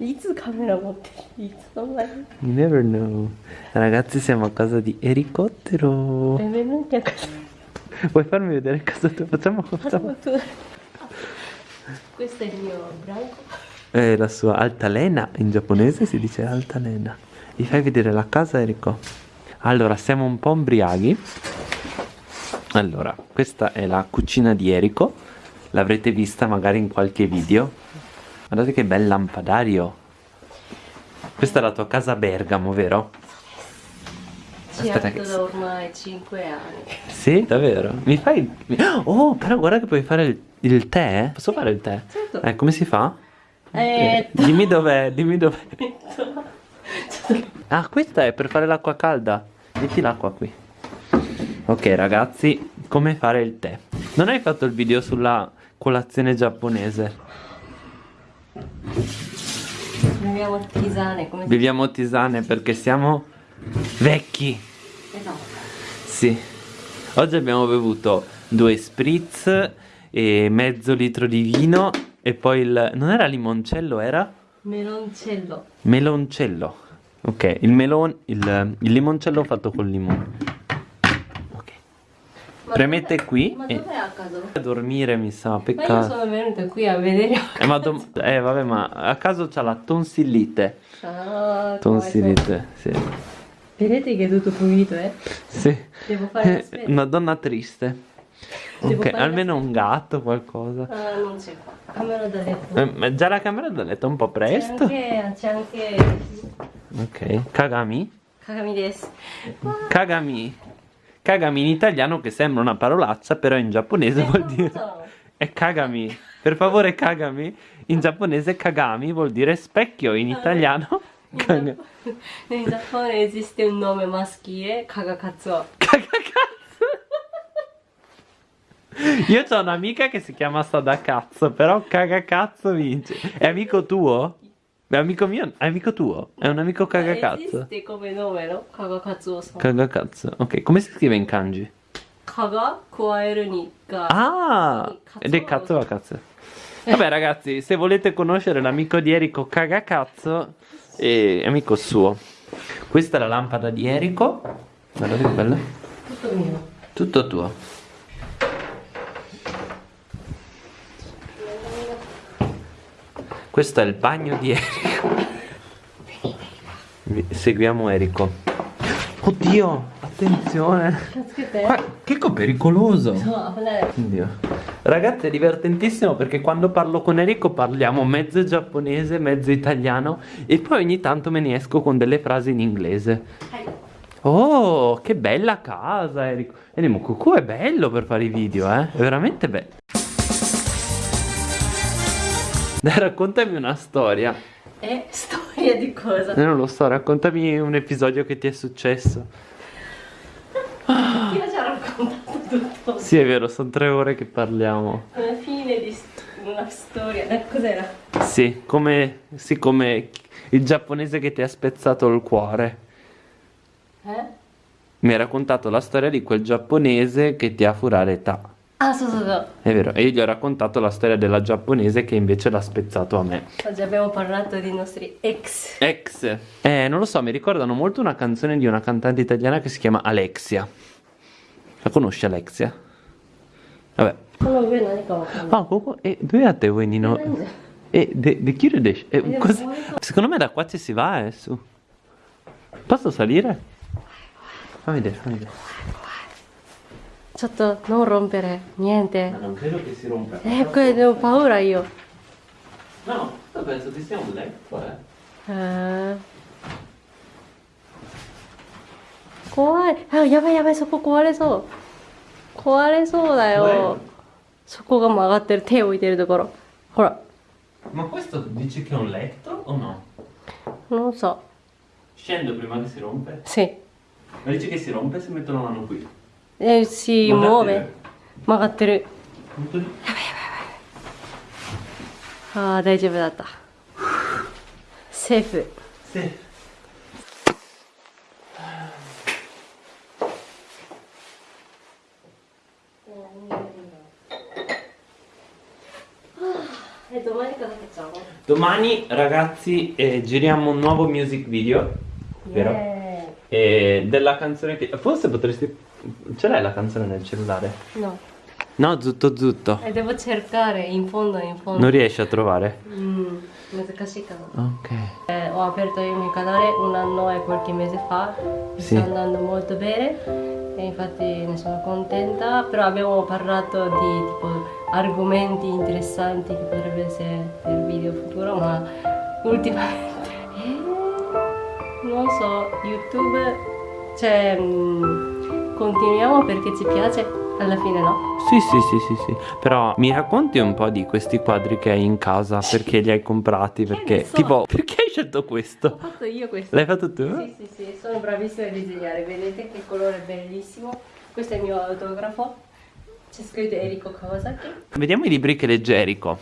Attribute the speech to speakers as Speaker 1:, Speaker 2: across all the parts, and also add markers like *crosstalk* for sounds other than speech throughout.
Speaker 1: いつカメラ持ってるいつそんなに
Speaker 2: You never know. Ragazzi, siamo a casa di Ericottero.
Speaker 1: Benvenuti a casa
Speaker 2: Vuoi farmi vedere casa tua? Facciamo, facciamo.
Speaker 1: Questo è il mio branco
Speaker 2: È la sua altalena. In giapponese si dice altalena. Mi fai vedere la casa, Erico? Allora, siamo un po' ombriaghi. Allora, questa è la cucina di Erico. L'avrete vista magari in qualche video. Guardate che bel lampadario. Questa è la tua casa a Bergamo, vero?
Speaker 1: Ci
Speaker 2: Aspetta
Speaker 1: abito
Speaker 2: che-
Speaker 1: da ormai 5 anni
Speaker 2: Sì, davvero? Mi fai... Oh, però guarda che puoi fare il, il tè. Posso fare il tè?
Speaker 1: Certo.
Speaker 2: Eh, come si fa?
Speaker 1: Eh,
Speaker 2: Dimmi dov'è, dimmi dov'è. *laughs* Ah, questa è per fare l'acqua calda. Metti l'acqua qui. Ok, ragazzi, come fare il tè? Non hai fatto il video sulla colazione giapponese?
Speaker 1: Beviamo tisane come si
Speaker 2: Beviamo tisane perché siamo vecchi.
Speaker 1: Esatto
Speaker 2: Sì. Oggi abbiamo bevuto due spritz e mezzo litro di vino e poi il... non era limoncello, era?
Speaker 1: Meloncello
Speaker 2: Meloncello. Ok, il melon... il, il limoncello fatto col limone. Premete qui
Speaker 1: Ma dov'è a caso?
Speaker 2: A dormire mi sa,
Speaker 1: Ma io
Speaker 2: peccato.
Speaker 1: sono venuta qui a vedere
Speaker 2: Eh, ma eh, vabbè, ma a caso c'ha la tonsillite.
Speaker 1: Ah,
Speaker 2: Tonsillite, sì.
Speaker 1: Vedete che è tutto pulito eh
Speaker 2: Sì.
Speaker 1: Devo fare
Speaker 2: Eh, Una donna triste.
Speaker 1: Devo
Speaker 2: Ok, almeno un gatto, qualcosa.
Speaker 1: Ah, non c'è qua. Camera da letto.
Speaker 2: Eh, ma già la camera da letto è un po' presto.
Speaker 1: C'è anche, c'è anche
Speaker 2: Ok, Kagami.
Speaker 1: Kagami desu.
Speaker 2: Kagami. Kagami in italiano che sembra una parolaccia, però in giapponese vuol dire... È Kagami. Per favore, Kagami. In giapponese Kagami vuol dire specchio, in italiano... *laughs*
Speaker 1: In
Speaker 2: Kaga-
Speaker 1: Giappone- In Giappone esiste un nome maschile, Kagakatsuo.
Speaker 2: Cagacazzo. Io ho un'amica che si chiama Sadakazzo, però Cagacazzo vince. È amico tuo? È amico mio? È amico tuo? È un amico Cagacazzo?
Speaker 1: Esiste come nome, no? Kagakatsuo san.
Speaker 2: Cagacazzo. Ok, come si scrive in kanji?
Speaker 1: Kaga, kuaeru ni ga.
Speaker 2: Ah! Ed è cazzo va cazzo. Vabbè ragazzi, se volete conoscere l'amico di Erico Cagacazzo, è amico suo. Questa è la lampada di Erico. Guardate che bella.
Speaker 1: Tutto mio.
Speaker 2: Tutto tuo. Questo è il bagno di Erico. Seguiamo Erico. Oddio, attenzione. Qua, che pericoloso. Oddio. Ragazzi, è divertentissimo perché quando parlo con Erico parliamo mezzo giapponese, mezzo italiano e poi ogni tanto me ne esco con delle frasi in inglese. Oh, che bella casa, Erico. Erico Cucù è bello per fare i video, eh. È veramente bello. *laughs* Dai, raccontami una storia.
Speaker 1: Eh, storia di cosa?
Speaker 2: Eh, non lo so, raccontami un episodio che ti è successo.
Speaker 1: Io ho già raccontato tutto.
Speaker 2: Sì, è vero, sono tre ore che parliamo.
Speaker 1: Alla fine di una storia. Eh, cos'era?
Speaker 2: Sì, come, sì, come il giapponese che ti ha spezzato il cuore.
Speaker 1: Eh?
Speaker 2: Mi hai raccontato la storia di quel giapponese che ti ha furata.
Speaker 1: Ah, so, so, so.
Speaker 2: È vero, e io gli ho raccontato la storia della giapponese che invece l'ha spezzato a me.
Speaker 1: Oggi abbiamo parlato dei nostri ex.
Speaker 2: Ex. Eh, non lo so, mi ricordano molto una canzone di una cantante italiana che si chiama Alexia. La conosci Alexia? Vabbè. Ah, Coco, e eh, dove a te vuoi Nino? E di chi
Speaker 1: eh,
Speaker 2: cosa... Secondo me da qua ci si va, eh, su. Posso salire? Fammi vedere, fammi vedere.
Speaker 1: ちょっと、non rompere. Niente.
Speaker 2: non credo che si rompa.
Speaker 1: Eh, que- ho paura io.
Speaker 2: No, questo penso che sia un letto, eh.
Speaker 1: へー怖いあやばいやばいそこ壊れそう壊れそうだよそこが曲がってる手を置いてるところほら
Speaker 2: Ma questo dici che è un letto o no?
Speaker 1: non so
Speaker 2: シ Scendo prima che si rompe?
Speaker 1: sì
Speaker 2: Ma dici che si rompe se metto la mano qui?
Speaker 1: Eh, si
Speaker 2: Guardate.
Speaker 1: muove曲がってる
Speaker 2: Metto lì.
Speaker 1: ああ大丈夫だったセーフ
Speaker 2: Sì.
Speaker 1: domani cosa facciamo?
Speaker 2: Domani ragazzi eh, giriamo un nuovo music video, vero?
Speaker 1: Yeah.
Speaker 2: E della canzone che... Forse potresti... Ce l'hai la canzone nel cellulare?
Speaker 1: No.
Speaker 2: No, zutto zutto.
Speaker 1: E devo cercare in fondo, in fondo.
Speaker 2: Non riesci a trovare?
Speaker 1: Mm,
Speaker 2: ok.
Speaker 1: Eh, ho aperto il mio canale un anno e qualche mese fa.
Speaker 2: Sì.
Speaker 1: Sta andando molto bene. E infatti ne sono contenta. Però abbiamo parlato di tipo, argomenti interessanti che potrebbe essere per video futuro, ma ultimamente. Eh, non so, YouTube. Cioè. Mh, continuiamo perché ci piace alla fine, no?
Speaker 2: Sì, sì, sì, sì, sì. Però mi racconti un po' di questi quadri che hai in casa? Perché li hai comprati? Perché,
Speaker 1: ne so.
Speaker 2: tipo, *laughs* perché hai scelto
Speaker 1: Ho
Speaker 2: questo?
Speaker 1: fatto io questo.
Speaker 2: L'hai fatto tu?
Speaker 1: Sì, sì, sì, sono bravissima a disegnare, vedete che colore bellissimo. Questo è il mio autografo. C'è scritto Eriko Kawasaki.
Speaker 2: Vediamo i libri che legge Eriko.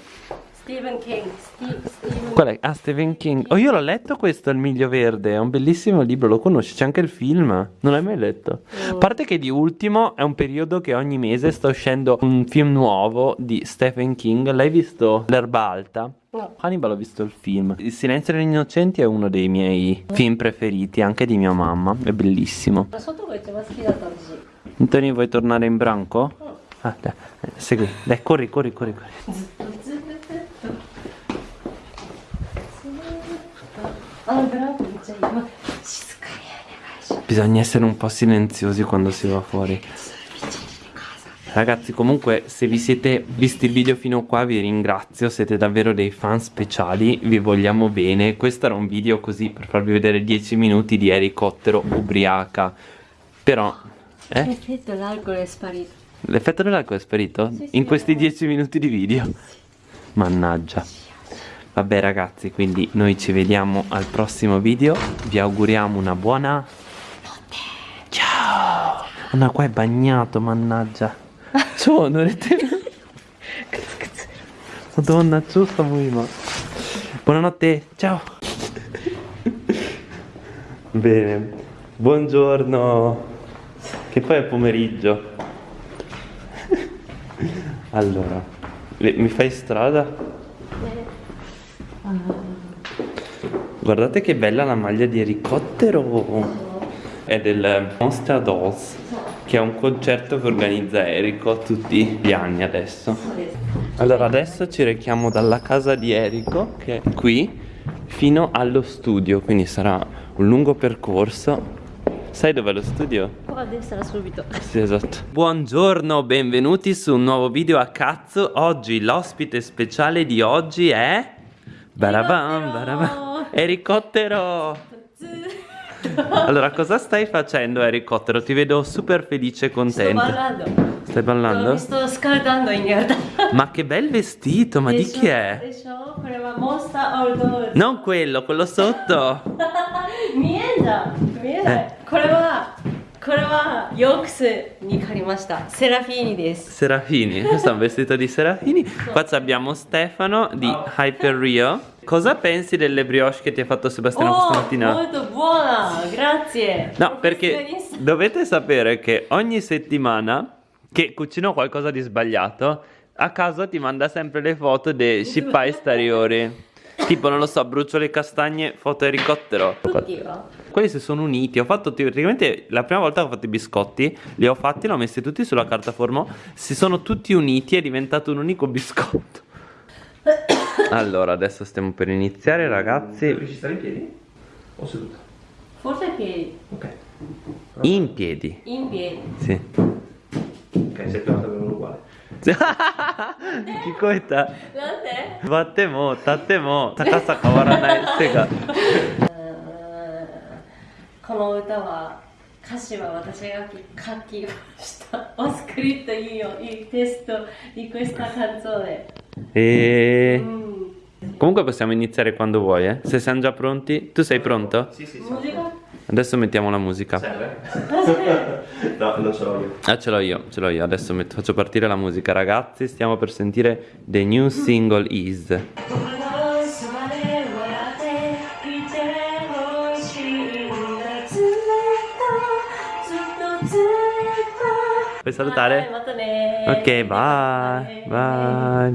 Speaker 1: Stephen King. Steve, Stephen
Speaker 2: Qual è? Ah, Stephen King. Oh, io l'ho letto questo, Il Miglio Verde. È un bellissimo libro, lo conosci. C'è anche il film. Non l'hai mai letto. A oh. parte che di ultimo è un periodo che ogni mese sta uscendo un film nuovo di Stephen King. L'hai visto? L'erba alta?
Speaker 1: No.
Speaker 2: Hannibal ho visto il film. Il silenzio degli innocenti è uno dei miei film preferiti, anche di mia mamma. È bellissimo.
Speaker 1: Ma sotto voi c'è una scheda oggi.
Speaker 2: Antonio, vuoi tornare in branco? Oh. Ah, dai, eh, segui. Dai, corri, corri, corri, corri. Bisogna essere un po' silenziosi quando si va fuori. Ragazzi, comunque, se vi siete visti il video fino qua, vi ringrazio. Siete davvero dei fan speciali. Vi vogliamo bene. Questo era un video così per farvi vedere 10 minuti di elicottero ubriaca. Però, eh?
Speaker 1: l'effetto l'alcol è sparito
Speaker 2: L'effetto dell'alcol è sparito?
Speaker 1: Sì, sì,
Speaker 2: In questi
Speaker 1: eh.
Speaker 2: 10 minuti di video? Mannaggia. Vabbè ragazzi, quindi noi ci vediamo al prossimo video. Vi auguriamo una buona Ciao. Oh, no, qua è bagnato, mannaggia. *laughs* Ciao, non è te. Madonna, ciao sta ma. Buonanotte, ciao. Bene. Buongiorno. Che poi è pomeriggio. Allora, mi fai strada? Guardate che bella la maglia di elicottero. È del Monster Dolls, che è un concerto che organizza Erico tutti gli anni adesso. Allora, adesso ci rechiamo dalla casa di Erico, che è qui, fino allo studio, quindi sarà un lungo percorso. Sai dov'è lo studio?
Speaker 1: qua a destra subito
Speaker 2: Sì, esatto. Buongiorno, benvenuti su un nuovo video a cazzo. Oggi l'ospite speciale di oggi è Barabam, barabam. Ericottero! Allora, cosa stai facendo, Ericottero? Ti vedo super felice e contento.
Speaker 1: Sto ballando.
Speaker 2: Stai ballando?
Speaker 1: No, mi sto scaldando in realtà.
Speaker 2: Ma che bel vestito, ma de di show, chi è? Non quello, quello sotto. *laughs*
Speaker 1: Mienda, mienda. Eh. これはこれはヨークスに借りましたセラフィーニです
Speaker 2: Serafini, questo è un vestito di Serafini. Qua ci abbiamo Stefano di Hyper Rio. Cosa pensi delle brioche che ti ha fatto Sebastiano questa
Speaker 1: Oh,
Speaker 2: mattina?
Speaker 1: molto buona grazie
Speaker 2: No, perché
Speaker 1: Professionista.
Speaker 2: dovete sapere che ogni settimana che cucino qualcosa di sbagliato, a caso ti manda sempre le foto dei *laughs* scipai stariori. Tipo, non lo so, brucio le castagne, foto elicottero.
Speaker 1: Oddio.
Speaker 2: Quelli si sono uniti. Ho fatto praticamente la prima volta che ho fatto i biscotti, li ho fatti, li ho messi tutti sulla carta formò. Si sono tutti uniti, è diventato un unico biscotto. *coughs* allora, adesso stiamo per iniziare, ragazzi.
Speaker 3: Devi stare in piedi? O seduta?
Speaker 1: Forse in piedi.
Speaker 3: Ok. Però...
Speaker 2: In piedi.
Speaker 1: In piedi.
Speaker 2: Sì.
Speaker 3: Ok, sei pronto per un 聞
Speaker 2: こえた
Speaker 1: なんで
Speaker 2: 座っても立っても高さ変わらない手が
Speaker 1: この歌は歌詞は私が書きましたおスクリプトいい
Speaker 2: よ
Speaker 1: いいテストリクエスタ感想で
Speaker 2: ええー
Speaker 1: うん
Speaker 2: Comunque possiamo iniziare quando vuoi, eh? Se siamo già pronti, tu sei pronto?
Speaker 3: Sì, sì, sì.
Speaker 2: Adesso mettiamo la musica.
Speaker 3: Serve? *laughs* no, non ce l'ho io.
Speaker 2: Ah, ce l'ho io, ce l'ho io. Adesso metto, faccio partire la musica, ragazzi. Stiamo per sentire The New Single Is. Puoi salutare? Ok, bye. Bye.